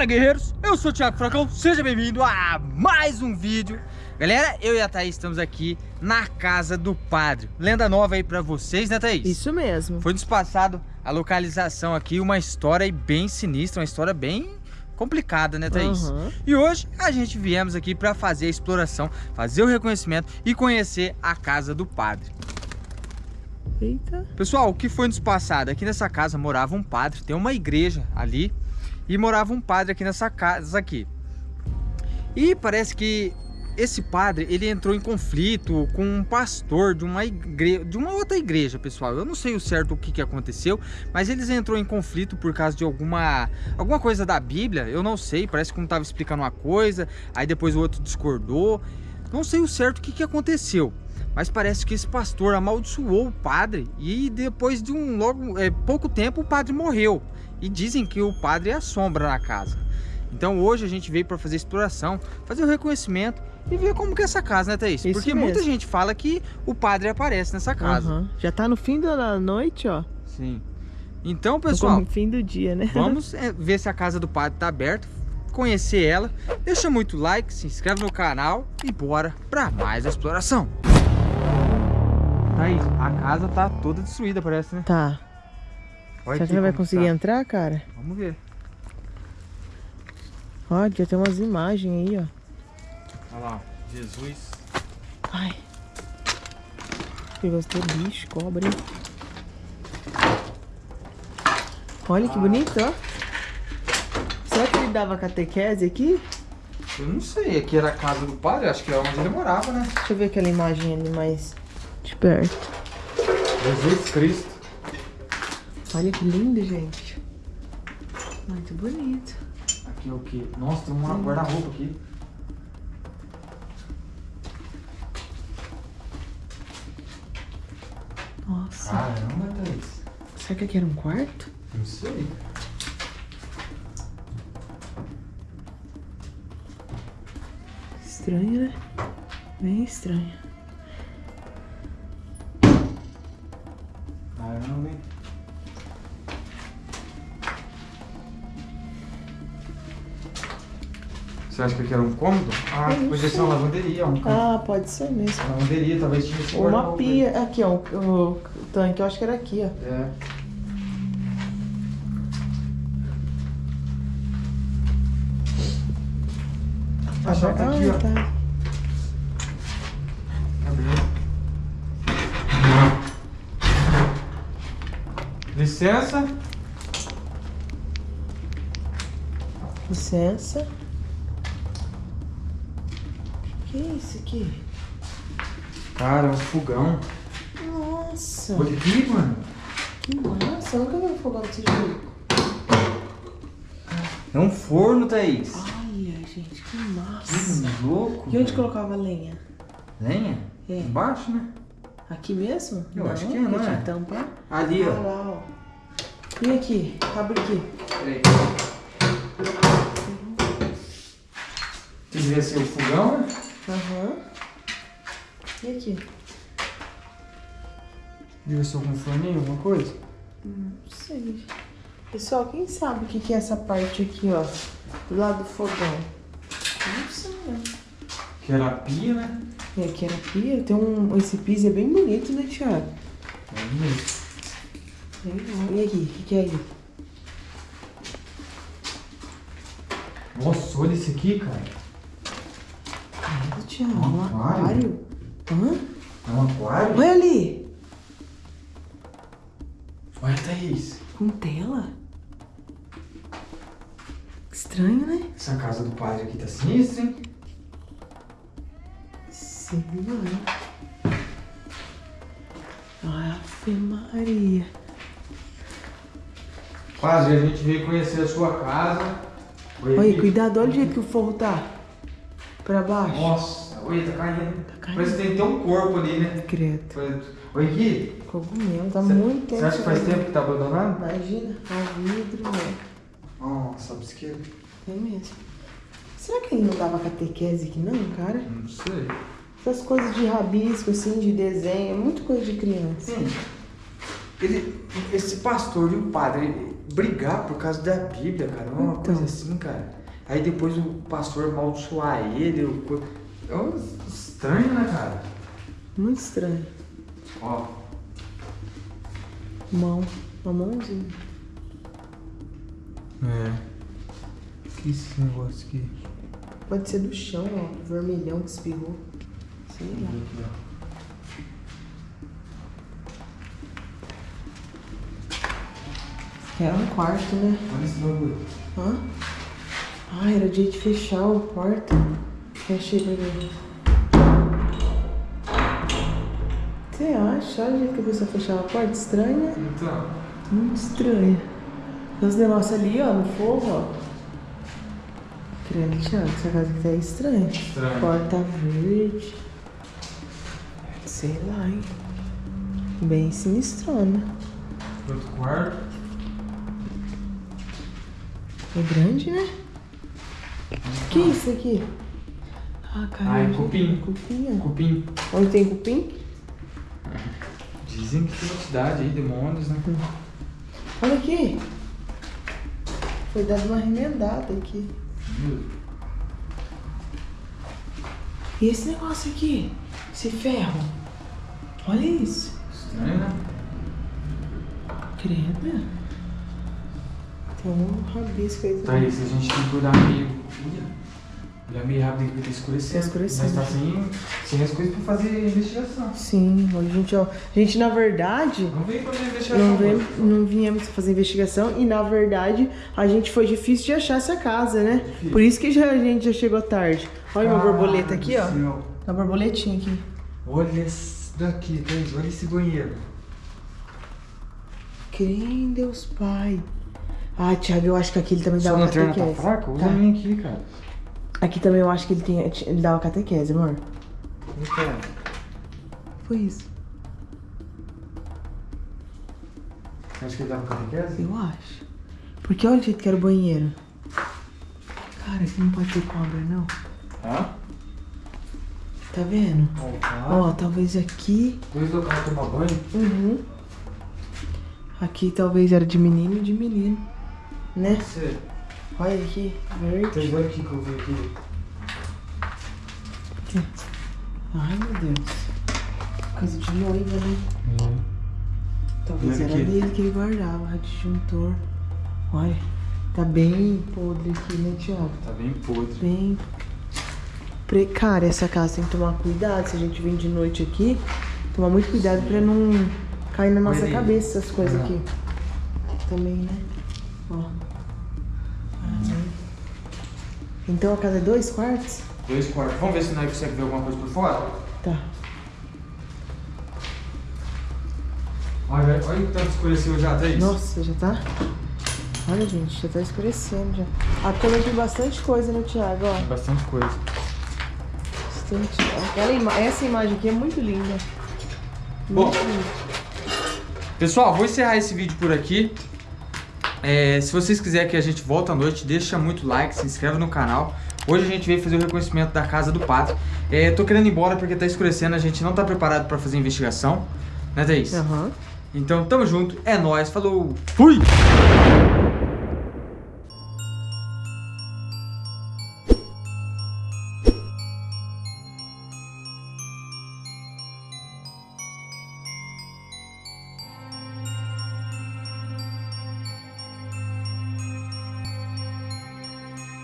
Fala guerreiros, eu sou o Thiago Fracão, seja bem-vindo a mais um vídeo Galera, eu e a Thaís estamos aqui na casa do padre Lenda nova aí pra vocês, né Thaís? Isso mesmo Foi nos passado a localização aqui, uma história bem sinistra, uma história bem complicada, né Thaís? Uhum. E hoje a gente viemos aqui pra fazer a exploração, fazer o reconhecimento e conhecer a casa do padre Eita. Pessoal, o que foi nos passado? Aqui nessa casa morava um padre, tem uma igreja ali e morava um padre aqui nessa casa aqui. E parece que esse padre, ele entrou em conflito com um pastor de uma igreja, de uma outra igreja, pessoal. Eu não sei o certo o que, que aconteceu, mas eles entrou em conflito por causa de alguma alguma coisa da Bíblia, eu não sei, parece que um estava explicando uma coisa, aí depois o outro discordou. Não sei o certo o que, que aconteceu, mas parece que esse pastor amaldiçoou o padre e depois de um logo é, pouco tempo o padre morreu. E dizem que o padre é a sombra na casa. Então hoje a gente veio para fazer exploração, fazer o reconhecimento e ver como que é essa casa, né, Thaís? Isso Porque mesmo. muita gente fala que o padre aparece nessa casa. Uhum. Já tá no fim da noite, ó. Sim. Então, pessoal... No fim do dia, né? Vamos é, ver se a casa do padre tá aberta, conhecer ela. Deixa muito like, se inscreve no canal e bora para mais exploração. Thaís, a casa tá toda destruída, parece, né? Tá. Olha Será que não vai conseguir tá. entrar, cara? Vamos ver. Ó, já tem umas imagens aí, ó. Olha lá, Jesus. Ai. Pegou ter bicho, cobra. Olha que ah. bonito, ó. Será que ele dava catequese aqui? Eu não sei, aqui era a casa do padre, acho que é onde ele morava, né? Deixa eu ver aquela imagem ali mais de perto. Jesus Cristo. Olha que lindo, gente. Muito bonito. Aqui é o que? Nossa, tem um guarda-roupa aqui. Nossa. Caramba, Thaís. Será que aqui era um quarto? Não sei. Estranho, né? Bem estranho. Você acha que aqui era um cômodo? Ah, podia ser uma lavanderia. Um ah, pode ser mesmo. Lavanderia, talvez tinha esse Uma pia. Aqui, ó. O, o, tanque, eu acho que era aqui, ó. É. A chave tá aqui, ó. Tá. Licença. Licença. Que é isso aqui? Cara, é um fogão. Nossa. Olha aqui, mano. Que massa. Eu nunca vi um fogão desse jeito. É um forno, Thaís. Olha, gente, que massa. Que louco. E onde colocava lenha? Lenha? É. Embaixo, né? Aqui mesmo? Eu não, acho que é, não é? Tampa. Ali, ó. Ah, lá, ó. E aqui? Abre aqui. Peraí. Devia ser o fogão, né? Aham. E aqui? Ser algum forninho, alguma coisa? Não sei. Pessoal, quem sabe o que é essa parte aqui, ó? Do lado do fogão? Não sei, né? Que era a pia, né? É, que era a pia. Tem um... Esse piso é bem bonito, né, Thiago? É bonito. E aqui, o que, que é aí? Nossa, olha esse aqui, cara. Thiago, um, um aquário. Hã? É um aquário? Olha ali. Olha, Thaís. Com tela? Estranho, né? Essa casa do padre aqui tá sinistra, hein? Sim, mano. Ave Maria. Quase, a gente veio conhecer a sua casa. Oi, cuidado, olha o jeito que o forro tá. Pra baixo. Nossa, olha, tá caindo. Tá caindo. Parece que tem até um corpo ali, né? Credo. Oi, Gui. Cogumelo, tá cê, muito tempo. Você acha que faz tempo que tá abandonado? Imagina, tá vidro, né? Nossa, obsqueiro. É mesmo. Será que ele não dava catequese aqui não, cara? Não sei. Essas coisas de rabisco, assim, de desenho, é muito coisa de criança. Sim. Ele, esse pastor e o padre, brigar por causa da Bíblia, cara. É uma Então. coisa assim, cara. Aí depois o pastor amaldiçoar ele. o É estranho, né, cara? Muito estranho. Ó. Mão. Uma mãozinha. É. Que esse negócio aqui? Pode ser do chão, ó. Vermelhão que espirrou. Sei lá. Era um quarto, né? Olha esse bagulho. Hã? Ah, era dia de fechar o quarto. Pra ver. Você acha? Olha o jeito que a pessoa fechava a porta. Estranha. Então. Muito estranha. Os negócios ali, ó, no forro, ó. Credo, Thiago, essa casa aqui tá estranha. Estranho. Porta verde. Sei lá, hein? Bem sinistrona. Outro quarto. É grande, né? Que isso aqui? Ah, cara. Ah, é cupim. Cupim, ó. Cupim. Onde tem cupim? Dizem que tem uma cidade aí, demônios, né? Olha aqui. Foi dado uma remendada aqui. E esse negócio aqui? Esse ferro? Olha isso. Estranho, né? Credo. Tem um rabisco aí Tá também. isso, a gente tem que olhar meio. Olhar meio rápido porque tá escurecendo. Tá escurecendo. Mas tá sem, sem as coisas pra fazer investigação. Sim, hoje a gente, ó. A gente, na verdade, Não veio fazer investigação. não, não viemos fazer investigação e, na verdade, a gente foi difícil de achar essa casa, né? Difícil. Por isso que já, a gente já chegou tarde. Olha uma borboleta aqui, ó. Céu. Uma borboletinha aqui. Olha esse daqui, Thaís. Olha esse banheiro. Crê em Deus Pai. Ah, Thiago, eu acho que aqui ele também Sua dava lanterna tá fraca? Usa Tá. a minha aqui, cara. Aqui também eu acho que ele, tinha, ele dava catequese, amor. Então, Foi isso. acha que ele dava catequese? Eu acho. Porque olha o jeito que era o banheiro. Cara, aqui não pode ter cobra, não. Hã? Tá vendo? Ó, Ó, talvez aqui. Dois locais tomar banho. Uhum. Aqui talvez era de menino e de menino. Né? Você. Olha aqui, verde. Olha aqui que eu vi aqui. Ai, meu Deus. Coisa de noiva, né? Talvez Olha era dele que ele guardava, disjuntor. Olha, tá bem podre aqui, né, Thiago? Tá bem podre. Bem precária essa casa, tem que tomar cuidado. Se a gente vem de noite aqui, tomar muito cuidado pra não cair na nossa cabeça essas coisas aqui. Também, né? Ó. Aí. Então a casa é dois quartos? Dois quartos. Vamos ver se nós conseguimos ver alguma coisa por fora? Tá. Olha, olha o tanto escureceu já, Thaís. Nossa, já tá? Olha, gente, já tá escurecendo já. Aqui também tem bastante coisa, né, Thiago? Ó, Bastante coisa. bastante. Aquela ima- Essa imagem aqui é muito linda. Bom. Muito linda. Pessoal, vou encerrar esse vídeo por aqui. É, se vocês quiserem que a gente volte à noite, deixa muito like, se inscreve no canal. Hoje a gente veio fazer o reconhecimento da casa do padre. É, tô querendo ir embora porque tá escurecendo, a gente não tá preparado pra fazer investigação. Né, Thaís? Aham. Então, tamo junto, é nóis, falou, fui!